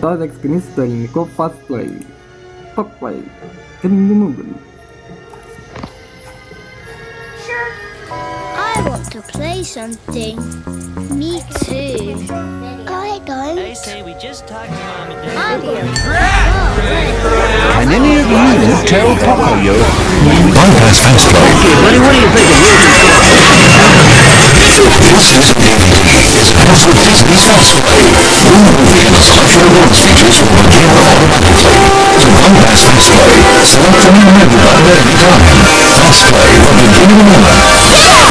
Todas las experiencias del mejor fast play. Fast play. Que ninguno mundo. I want to play something. Me too. I don't. They say we just talked to mom and dad. I want to Can any of you tell Pocoyo? Bypass fast play. Buddy, what do you think of This is a DVD. It's also Disney's fast play. Select a new menu button at time. Fast play will begin in a moment.